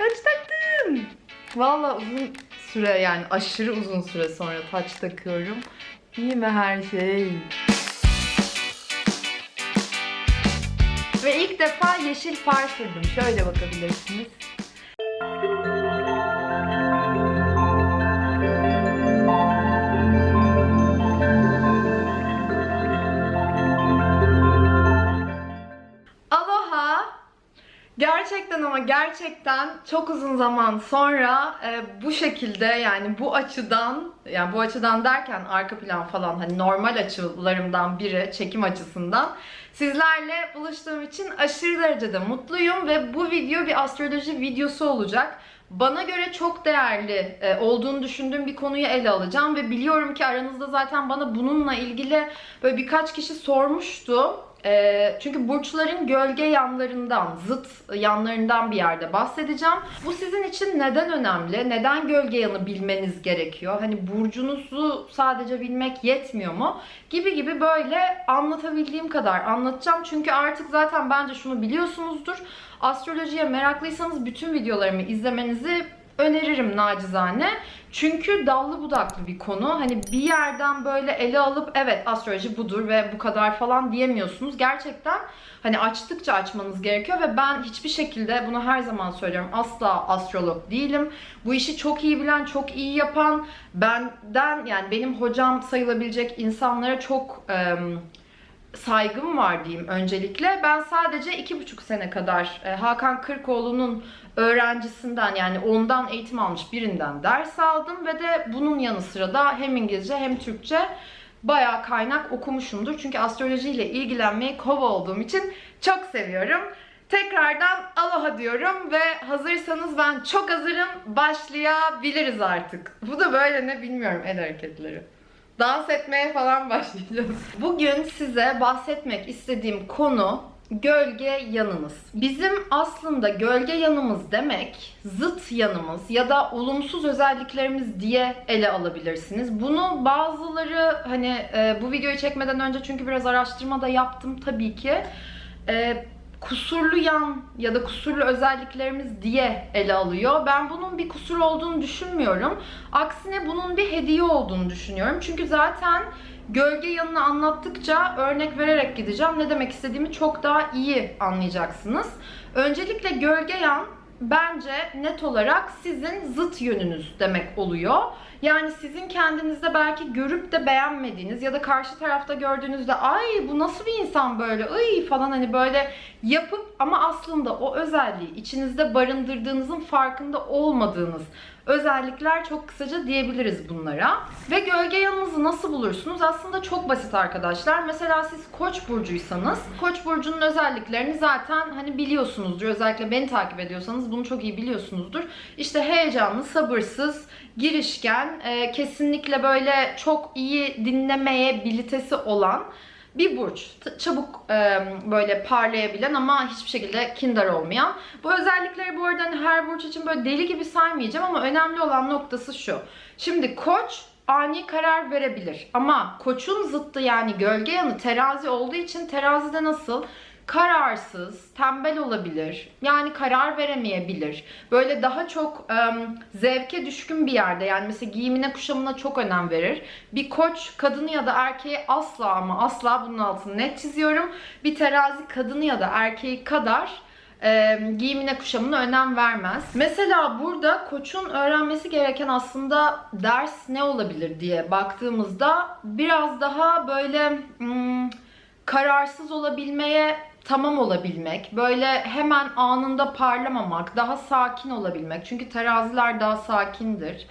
Taç taktım. Valla uzun süre yani aşırı uzun süre sonra taç takıyorum. İyi mi her şey? Ve ilk defa yeşil far sürdüm. Şöyle bakabilirsiniz. Gerçekten ama gerçekten çok uzun zaman sonra e, bu şekilde yani bu açıdan yani bu açıdan derken arka plan falan hani normal açılarımdan biri çekim açısından sizlerle buluştuğum için aşırı derecede mutluyum ve bu video bir astroloji videosu olacak. Bana göre çok değerli e, olduğunu düşündüğüm bir konuyu ele alacağım ve biliyorum ki aranızda zaten bana bununla ilgili böyle birkaç kişi sormuştu. E, çünkü burçların gölge yanlarından, zıt yanlarından bir yerde bahsedeceğim. Bu sizin için neden önemli? Neden gölge yanı bilmeniz gerekiyor? Hani burcunuzu sadece bilmek yetmiyor mu? Gibi gibi böyle anlatabildiğim kadar anlatacağım. Çünkü artık zaten bence şunu biliyorsunuzdur. Astrolojiye meraklıysanız bütün videolarımı izlemenizi öneririm nacizane. Çünkü dallı budaklı bir konu. Hani bir yerden böyle ele alıp evet astroloji budur ve bu kadar falan diyemiyorsunuz. Gerçekten hani açtıkça açmanız gerekiyor ve ben hiçbir şekilde bunu her zaman söylüyorum. Asla astrolog değilim. Bu işi çok iyi bilen, çok iyi yapan, benden yani benim hocam sayılabilecek insanlara çok em, saygım var diyeyim öncelikle. Ben sadece iki buçuk sene kadar e, Hakan Kırkoğlu'nun öğrencisinden yani ondan eğitim almış birinden ders aldım ve de bunun yanı sıra da hem İngilizce hem Türkçe bayağı kaynak okumuşumdur. Çünkü astrolojiyle ilgilenmeyi kova olduğum için çok seviyorum. Tekrardan aloha diyorum ve hazırsanız ben çok hazırım. Başlayabiliriz artık. Bu da böyle ne bilmiyorum el hareketleri dans etmeye falan başlayacağız. Bugün size bahsetmek istediğim konu gölge yanımız. Bizim aslında gölge yanımız demek zıt yanımız ya da olumsuz özelliklerimiz diye ele alabilirsiniz. Bunu bazıları hani e, bu videoyu çekmeden önce çünkü biraz araştırma da yaptım tabii ki. E, kusurlu yan ya da kusurlu özelliklerimiz diye ele alıyor. Ben bunun bir kusur olduğunu düşünmüyorum. Aksine bunun bir hediye olduğunu düşünüyorum. Çünkü zaten gölge yanını anlattıkça örnek vererek gideceğim. Ne demek istediğimi çok daha iyi anlayacaksınız. Öncelikle gölge yan bence net olarak sizin zıt yönünüz demek oluyor. Yani sizin kendinizde belki görüp de beğenmediğiniz ya da karşı tarafta gördüğünüzde ay bu nasıl bir insan böyle ay falan hani böyle yapıp ama aslında o özelliği içinizde barındırdığınızın farkında olmadığınız özellikler çok kısaca diyebiliriz bunlara. Ve gölge yanınızı nasıl bulursunuz? Aslında çok basit arkadaşlar. Mesela siz Koç burcuysanız Koç burcunun özelliklerini zaten hani biliyorsunuzdur. Özellikle beni takip ediyorsanız bunu çok iyi biliyorsunuzdur. İşte heyecanlı, sabırsız, girişken, e, kesinlikle böyle çok iyi dinlemeye bilitesi olan bir burç. Çabuk e, böyle parlayabilen ama hiçbir şekilde kindar olmayan. Bu özellikleri bu arada hani her burç için böyle deli gibi saymayacağım ama önemli olan noktası şu. Şimdi koç ani karar verebilir. Ama koçun zıttı yani gölge yanı terazi olduğu için terazide nasıl? Kararsız, tembel olabilir. Yani karar veremeyebilir. Böyle daha çok em, zevke düşkün bir yerde. Yani mesela giyimine, kuşamına çok önem verir. Bir koç kadını ya da erkeği asla ama asla bunun altını net çiziyorum. Bir terazi kadını ya da erkeği kadar giyimine kuşamına önem vermez. Mesela burada koçun öğrenmesi gereken aslında ders ne olabilir diye baktığımızda biraz daha böyle hmm, kararsız olabilmeye tamam olabilmek, böyle hemen anında parlamamak, daha sakin olabilmek. Çünkü teraziler daha sakindir.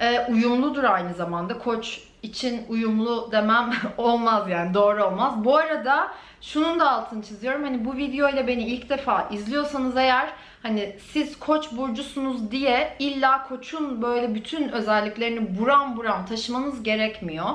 Ee, uyumludur aynı zamanda. Koç için uyumlu demem olmaz yani doğru olmaz. Bu arada şunun da altını çiziyorum. Hani bu videoyla beni ilk defa izliyorsanız eğer hani siz koç burcusunuz diye illa koçun böyle bütün özelliklerini buram buram taşımanız gerekmiyor.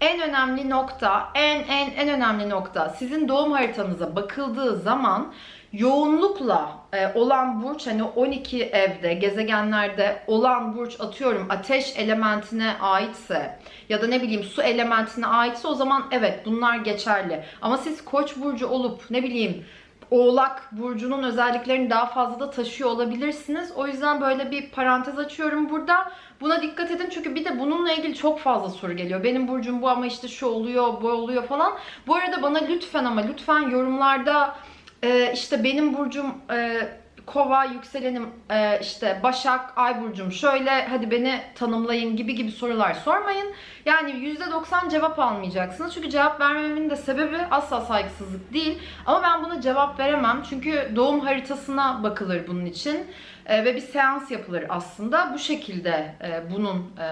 En önemli nokta, en en en önemli nokta sizin doğum haritanıza bakıldığı zaman yoğunlukla e, olan burç hani 12 evde, gezegenlerde olan burç atıyorum ateş elementine aitse ya da ne bileyim su elementine aitse o zaman evet bunlar geçerli. Ama siz koç burcu olup ne bileyim Oğlak burcunun özelliklerini daha fazla da taşıyor olabilirsiniz. O yüzden böyle bir parantez açıyorum burada. Buna dikkat edin çünkü bir de bununla ilgili çok fazla soru geliyor. Benim burcum bu ama işte şu oluyor, bu oluyor falan. Bu arada bana lütfen ama lütfen yorumlarda e, işte benim burcum e, kova, yükselenim e, işte başak, ay burcum şöyle hadi beni tanımlayın gibi gibi sorular sormayın. Yani %90 cevap almayacaksınız. Çünkü cevap vermemin de sebebi asla saygısızlık değil. Ama ben buna cevap veremem. Çünkü doğum haritasına bakılır bunun için. E, ve bir seans yapılır aslında. Bu şekilde e, bunun e,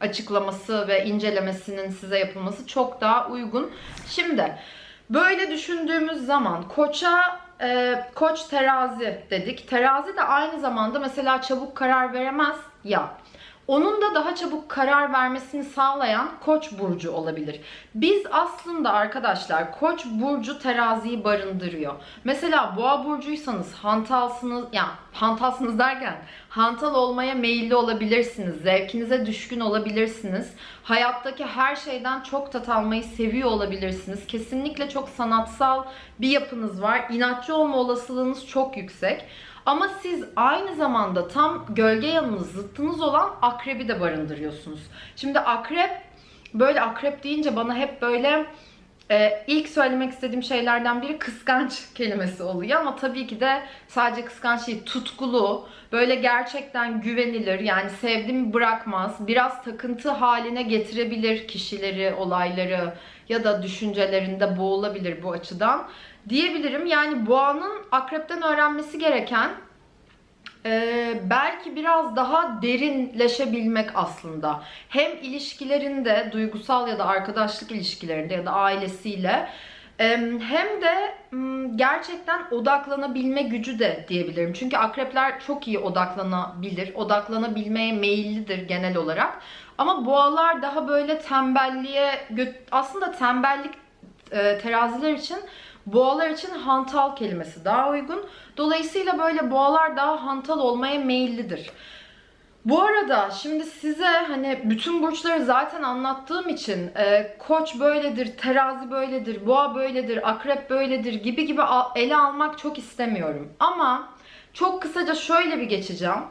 açıklaması ve incelemesinin size yapılması çok daha uygun. Şimdi böyle düşündüğümüz zaman koça koç terazi dedik. Terazi de aynı zamanda mesela çabuk karar veremez ya. Onun da daha çabuk karar vermesini sağlayan Koç burcu olabilir. Biz aslında arkadaşlar Koç burcu teraziyi barındırıyor. Mesela Boğa burcuysanız hantalsınız, yani hantalsınız derken hantal olmaya meyilli olabilirsiniz. Zevkinize düşkün olabilirsiniz. Hayattaki her şeyden çok tat almayı seviyor olabilirsiniz. Kesinlikle çok sanatsal bir yapınız var. İnatçı olma olasılığınız çok yüksek. Ama siz aynı zamanda tam gölge yanınız, zıttınız olan akrebi de barındırıyorsunuz. Şimdi akrep, böyle akrep deyince bana hep böyle e, ilk söylemek istediğim şeylerden biri kıskanç kelimesi oluyor. Ama tabii ki de sadece kıskanç değil, tutkulu, böyle gerçekten güvenilir. Yani sevdiğimi bırakmaz. Biraz takıntı haline getirebilir kişileri, olayları ya da düşüncelerinde boğulabilir bu açıdan diyebilirim. Yani boğanın akrepten öğrenmesi gereken e, belki biraz daha derinleşebilmek aslında. Hem ilişkilerinde, duygusal ya da arkadaşlık ilişkilerinde ya da ailesiyle e, hem de gerçekten odaklanabilme gücü de diyebilirim. Çünkü akrepler çok iyi odaklanabilir, odaklanabilmeye meyillidir genel olarak. Ama boğalar daha böyle tembelliğe, aslında tembellik e, teraziler için Boğalar için hantal kelimesi daha uygun. Dolayısıyla böyle boğalar daha hantal olmaya meyillidir. Bu arada şimdi size hani bütün burçları zaten anlattığım için e, koç böyledir, terazi böyledir, boğa böyledir, akrep böyledir gibi gibi ele almak çok istemiyorum. Ama çok kısaca şöyle bir geçeceğim.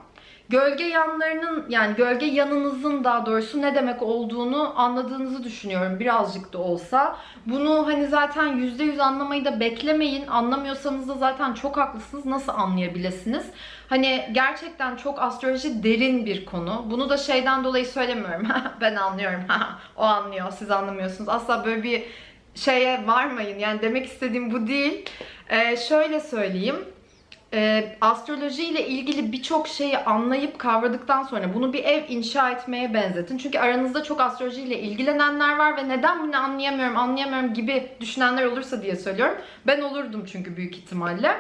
Gölge yanlarının yani gölge yanınızın daha doğrusu ne demek olduğunu anladığınızı düşünüyorum birazcık da olsa. Bunu hani zaten %100 anlamayı da beklemeyin. Anlamıyorsanız da zaten çok haklısınız. Nasıl anlayabilirsiniz? Hani gerçekten çok astroloji derin bir konu. Bunu da şeyden dolayı söylemiyorum. ben anlıyorum. o anlıyor. Siz anlamıyorsunuz. Asla böyle bir şeye varmayın. Yani demek istediğim bu değil. Ee, şöyle söyleyeyim e, astroloji ile ilgili birçok şeyi anlayıp kavradıktan sonra bunu bir ev inşa etmeye benzetin. Çünkü aranızda çok astroloji ile ilgilenenler var ve neden bunu anlayamıyorum, anlayamıyorum gibi düşünenler olursa diye söylüyorum. Ben olurdum çünkü büyük ihtimalle.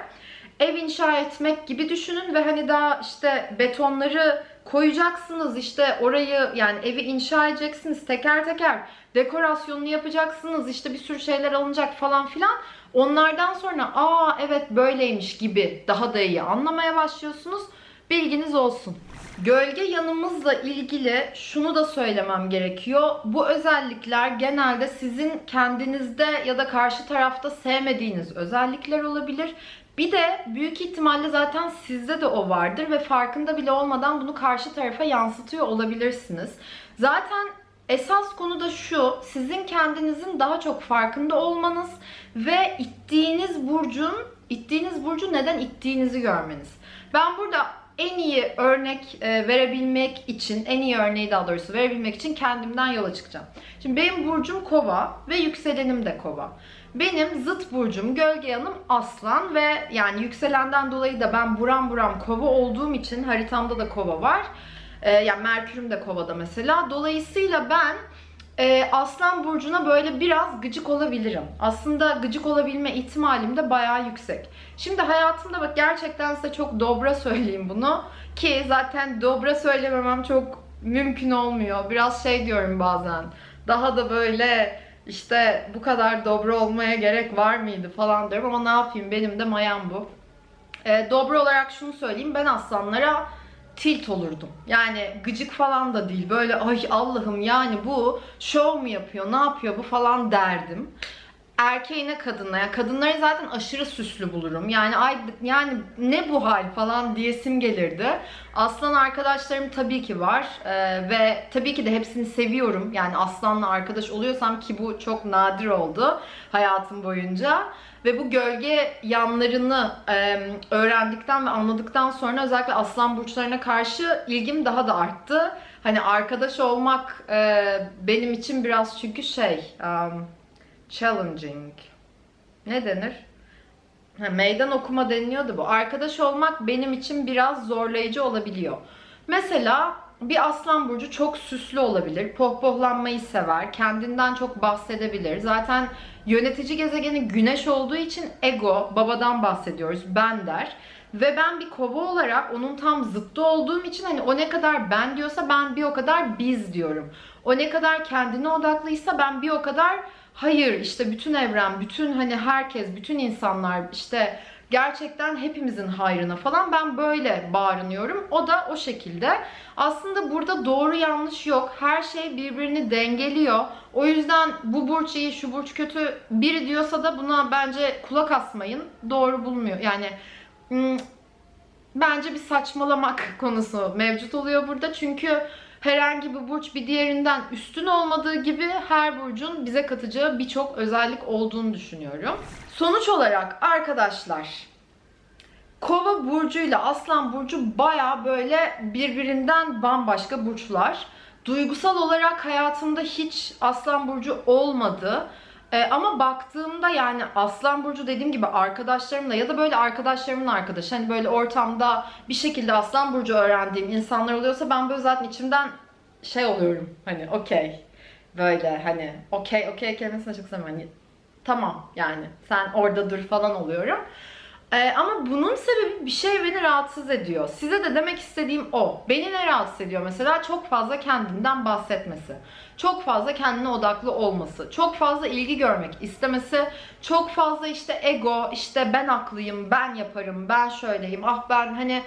Ev inşa etmek gibi düşünün ve hani daha işte betonları koyacaksınız işte orayı yani evi inşa edeceksiniz teker teker dekorasyonunu yapacaksınız işte bir sürü şeyler alınacak falan filan onlardan sonra aa evet böyleymiş gibi daha da iyi anlamaya başlıyorsunuz bilginiz olsun. Gölge yanımızla ilgili şunu da söylemem gerekiyor. Bu özellikler genelde sizin kendinizde ya da karşı tarafta sevmediğiniz özellikler olabilir. Bir de büyük ihtimalle zaten sizde de o vardır ve farkında bile olmadan bunu karşı tarafa yansıtıyor olabilirsiniz. Zaten esas konu da şu, sizin kendinizin daha çok farkında olmanız ve ittiğiniz burcun, ittiğiniz burcu neden ittiğinizi görmeniz. Ben burada en iyi örnek e, verebilmek için, en iyi örneği daha doğrusu verebilmek için kendimden yola çıkacağım. Şimdi benim burcum kova ve yükselenim de kova. Benim zıt burcum, gölge yanım aslan ve yani yükselenden dolayı da ben buram buram kova olduğum için haritamda da kova var. Ee, yani Merkür'üm de kovada mesela. Dolayısıyla ben e, aslan burcuna böyle biraz gıcık olabilirim. Aslında gıcık olabilme ihtimalim de bayağı yüksek. Şimdi hayatımda bak gerçekten size çok dobra söyleyeyim bunu. Ki zaten dobra söylememem çok mümkün olmuyor. Biraz şey diyorum bazen. Daha da böyle işte bu kadar dobra olmaya gerek var mıydı falan diyorum ama ne yapayım benim de mayam bu. E, dobra olarak şunu söyleyeyim ben aslanlara tilt olurdum. Yani gıcık falan da değil. Böyle ay Allah'ım yani bu şov mu yapıyor, ne yapıyor bu falan derdim. Erkeğine kadına ya kadınları zaten aşırı süslü bulurum. Yani ay yani ne bu hal falan diyesim gelirdi. Aslan arkadaşlarım tabii ki var Ee, ve tabii ki de hepsini seviyorum. Yani aslanla arkadaş oluyorsam ki bu çok nadir oldu hayatım boyunca. Ve bu gölge yanlarını e, öğrendikten ve anladıktan sonra özellikle aslan burçlarına karşı ilgim daha da arttı. Hani arkadaş olmak e, benim için biraz çünkü şey um, challenging. Ne denir? Ha, meydan okuma deniliyordu bu. Arkadaş olmak benim için biraz zorlayıcı olabiliyor. Mesela bir aslan burcu çok süslü olabilir. Pohpohlanmayı sever. Kendinden çok bahsedebilir. Zaten yönetici gezegeni güneş olduğu için ego, babadan bahsediyoruz. Ben der. Ve ben bir kova olarak onun tam zıttı olduğum için hani o ne kadar ben diyorsa ben bir o kadar biz diyorum. O ne kadar kendine odaklıysa ben bir o kadar hayır işte bütün evren, bütün hani herkes, bütün insanlar işte gerçekten hepimizin hayrına falan ben böyle bağırınıyorum. O da o şekilde. Aslında burada doğru yanlış yok. Her şey birbirini dengeliyor. O yüzden bu burç iyi, şu burç kötü biri diyorsa da buna bence kulak asmayın. Doğru bulmuyor. Yani hmm, bence bir saçmalamak konusu mevcut oluyor burada. Çünkü herhangi bir burç bir diğerinden üstün olmadığı gibi her burcun bize katacağı birçok özellik olduğunu düşünüyorum. Sonuç olarak arkadaşlar Kova burcuyla Aslan burcu baya böyle birbirinden bambaşka burçlar. Duygusal olarak hayatımda hiç Aslan burcu olmadı. Ee, ama baktığımda yani Aslan Burcu dediğim gibi arkadaşlarımla ya da böyle arkadaşlarımın arkadaşı hani böyle ortamda bir şekilde Aslan Burcu öğrendiğim insanlar oluyorsa ben böyle zaten içimden şey oluyorum hani okey böyle hani okey okey kelimesini sevmem hani tamam yani sen orada dur falan oluyorum. Ee, ama bunun sebebi bir şey beni rahatsız ediyor. Size de demek istediğim o. Beni ne rahatsız ediyor mesela? Çok fazla kendinden bahsetmesi. Çok fazla kendine odaklı olması. Çok fazla ilgi görmek istemesi. Çok fazla işte ego, işte ben haklıyım, ben yaparım, ben şöyleyim. Ah ben hani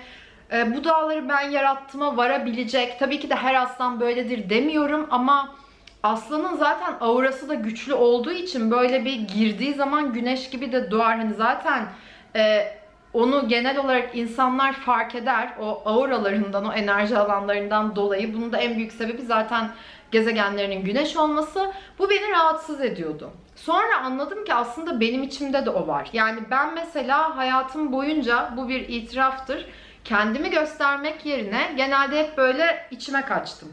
e, bu dağları ben yarattığıma varabilecek. Tabii ki de her aslan böyledir demiyorum ama aslanın zaten aurası da güçlü olduğu için böyle bir girdiği zaman güneş gibi de doğar. Hani zaten e, onu genel olarak insanlar fark eder. O auralarından, o enerji alanlarından dolayı. Bunun da en büyük sebebi zaten gezegenlerinin güneş olması. Bu beni rahatsız ediyordu. Sonra anladım ki aslında benim içimde de o var. Yani ben mesela hayatım boyunca bu bir itiraftır. Kendimi göstermek yerine genelde hep böyle içime kaçtım.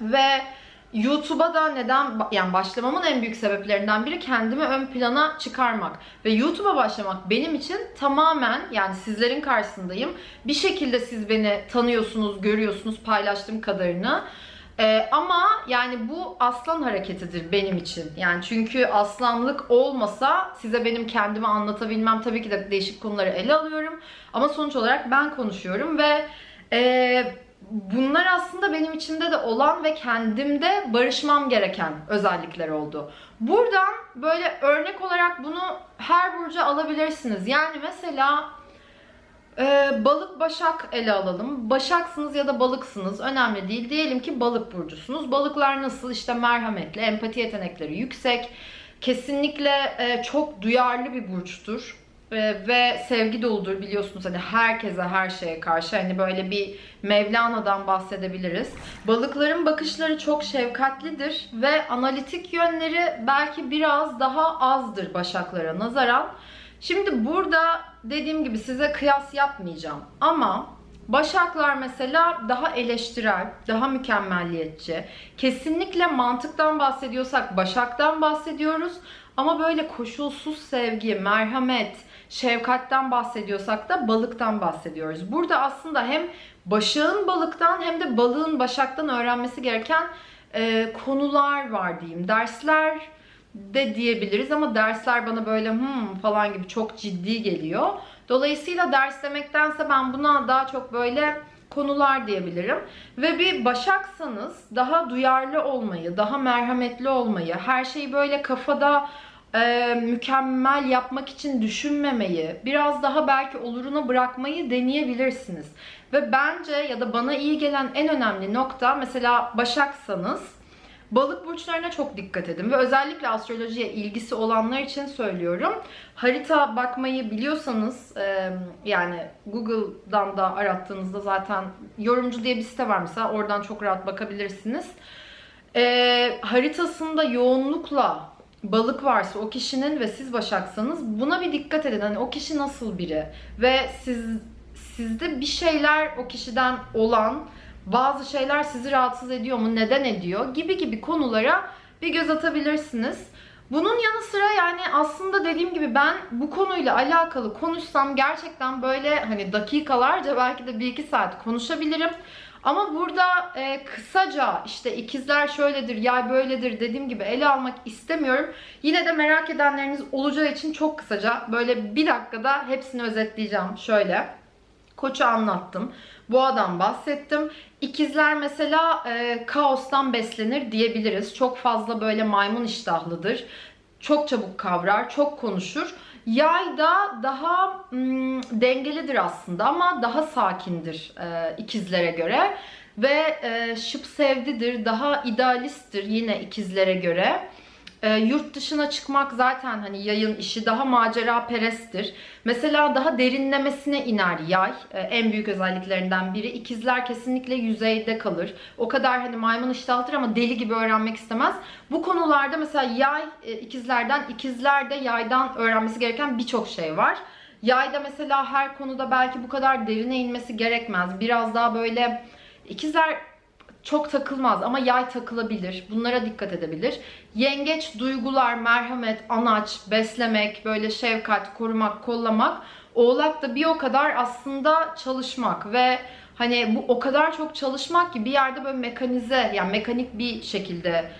Ve YouTube'a da neden yani başlamamın en büyük sebeplerinden biri kendimi ön plana çıkarmak ve YouTube'a başlamak benim için tamamen yani sizlerin karşısındayım. Bir şekilde siz beni tanıyorsunuz, görüyorsunuz paylaştığım kadarını. Ee, ama yani bu aslan hareketidir benim için. Yani çünkü aslanlık olmasa size benim kendimi anlatabilmem tabii ki de değişik konuları ele alıyorum. Ama sonuç olarak ben konuşuyorum ve e, bunlar aslında benim içimde de olan ve kendimde barışmam gereken özellikler oldu. Buradan böyle örnek olarak bunu her burca alabilirsiniz. Yani mesela e, balık başak ele alalım. Başaksınız ya da balıksınız önemli değil. Diyelim ki balık burcusunuz. Balıklar nasıl? İşte merhametli, empati yetenekleri yüksek. Kesinlikle e, çok duyarlı bir burçtur ee, ve sevgi doludur biliyorsunuz hani herkese her şeye karşı hani böyle bir Mevlana'dan bahsedebiliriz. Balıkların bakışları çok şefkatlidir ve analitik yönleri belki biraz daha azdır başaklara nazaran. Şimdi burada dediğim gibi size kıyas yapmayacağım ama Başaklar mesela daha eleştirel, daha mükemmelliyetçi. Kesinlikle mantıktan bahsediyorsak Başak'tan bahsediyoruz. Ama böyle koşulsuz sevgi, merhamet, şefkatten bahsediyorsak da balıktan bahsediyoruz. Burada aslında hem başağın balıktan hem de balığın başaktan öğrenmesi gereken e, konular var diyeyim. Dersler de diyebiliriz ama dersler bana böyle hmm falan gibi çok ciddi geliyor. Dolayısıyla ders demektense ben buna daha çok böyle konular diyebilirim. Ve bir başaksanız daha duyarlı olmayı, daha merhametli olmayı, her şeyi böyle kafada e, mükemmel yapmak için düşünmemeyi, biraz daha belki oluruna bırakmayı deneyebilirsiniz. Ve bence ya da bana iyi gelen en önemli nokta mesela Başaksanız Balık burçlarına çok dikkat edin ve özellikle astrolojiye ilgisi olanlar için söylüyorum. Harita bakmayı biliyorsanız e, yani Google'dan da arattığınızda zaten yorumcu diye bir site var mesela oradan çok rahat bakabilirsiniz. E, haritasında yoğunlukla balık varsa o kişinin ve siz başaksanız buna bir dikkat edin. Hani o kişi nasıl biri ve siz sizde bir şeyler o kişiden olan bazı şeyler sizi rahatsız ediyor mu? Neden ediyor? Gibi gibi konulara bir göz atabilirsiniz. Bunun yanı sıra yani aslında dediğim gibi ben bu konuyla alakalı konuşsam gerçekten böyle hani dakikalarca belki de bir iki saat konuşabilirim. Ama burada e, kısaca işte ikizler şöyledir, yay böyledir dediğim gibi ele almak istemiyorum. Yine de merak edenleriniz olacağı için çok kısaca böyle bir dakikada hepsini özetleyeceğim. Şöyle. Koç'u anlattım. Boğadan bahsettim. İkizler mesela e, kaostan beslenir diyebiliriz. Çok fazla böyle maymun iştahlıdır. Çok çabuk kavrar, çok konuşur. Yay da daha mm, dengelidir aslında ama daha sakindir e, ikizlere göre. Ve e, şıp sevdidir, daha idealisttir yine ikizlere göre. E, yurt dışına çıkmak zaten hani yayın işi daha macera peresttir. Mesela daha derinlemesine iner yay. E, en büyük özelliklerinden biri. İkizler kesinlikle yüzeyde kalır. O kadar hani maymun iştahlıdır ama deli gibi öğrenmek istemez. Bu konularda mesela yay e, ikizlerden, ikizler de yaydan öğrenmesi gereken birçok şey var. Yayda mesela her konuda belki bu kadar derine inmesi gerekmez. Biraz daha böyle ikizler çok takılmaz ama yay takılabilir. Bunlara dikkat edebilir. Yengeç duygular, merhamet, anaç, beslemek, böyle şefkat, korumak, kollamak. Oğlak da bir o kadar aslında çalışmak ve hani bu o kadar çok çalışmak ki bir yerde böyle mekanize yani mekanik bir şekilde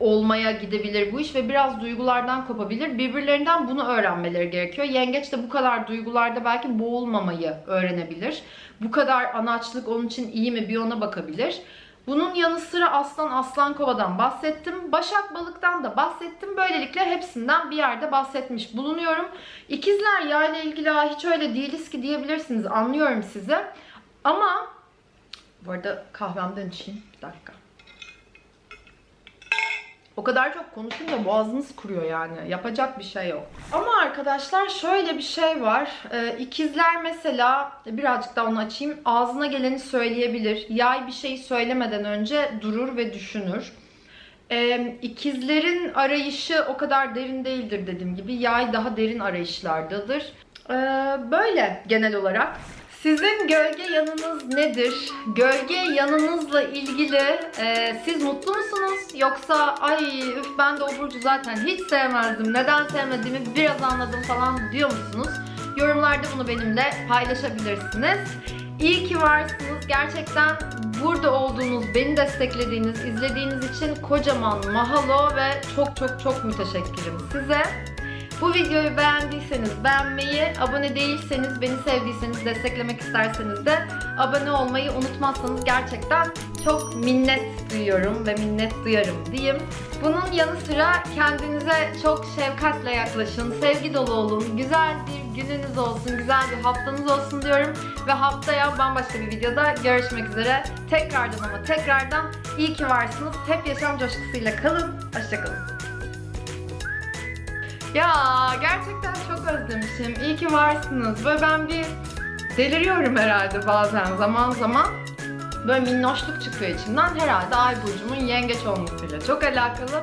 olmaya gidebilir bu iş ve biraz duygulardan kopabilir. Birbirlerinden bunu öğrenmeleri gerekiyor. Yengeç de bu kadar duygularda belki boğulmamayı öğrenebilir. Bu kadar anaçlık onun için iyi mi bir ona bakabilir. Bunun yanı sıra aslan aslan kovadan bahsettim. Başak balıktan da bahsettim. Böylelikle hepsinden bir yerde bahsetmiş bulunuyorum. İkizler yayla ilgili "Aa, hiç öyle değiliz ki diyebilirsiniz. Anlıyorum sizi. Ama bu arada kahvemden içeyim. Bir dakika. O kadar çok konuşunca boğazınız kuruyor yani. Yapacak bir şey yok. Ama arkadaşlar şöyle bir şey var. Ee, ikizler mesela birazcık daha onu açayım. Ağzına geleni söyleyebilir. Yay bir şeyi söylemeden önce durur ve düşünür. Ee, ikizlerin arayışı o kadar derin değildir dediğim gibi. Yay daha derin arayışlardadır. Ee, böyle genel olarak. Sizin gölge yanınız nedir? Gölge yanınızla ilgili e, siz mutlu musunuz? Yoksa ay üf ben de o burcu zaten hiç sevmezdim. Neden sevmediğimi biraz anladım falan diyor musunuz? Yorumlarda bunu benimle paylaşabilirsiniz. İyi ki varsınız. Gerçekten burada olduğunuz, beni desteklediğiniz, izlediğiniz için kocaman mahalo ve çok çok çok müteşekkirim size. Bu videoyu beğendiyseniz beğenmeyi, abone değilseniz, beni sevdiyseniz, desteklemek isterseniz de abone olmayı unutmazsanız gerçekten çok minnet duyuyorum ve minnet duyarım diyeyim. Bunun yanı sıra kendinize çok şefkatle yaklaşın, sevgi dolu olun, güzel bir gününüz olsun, güzel bir haftanız olsun diyorum. Ve haftaya bambaşka bir videoda görüşmek üzere. Tekrardan ama tekrardan iyi ki varsınız. Hep yaşam coşkusuyla kalın. Hoşçakalın. Ya gerçekten çok özlemişim. İyi ki varsınız. Böyle ben bir deliriyorum herhalde bazen zaman zaman. Böyle minnoşluk çıkıyor içimden. Herhalde ay burcumun yengeç olmasıyla çok alakalı.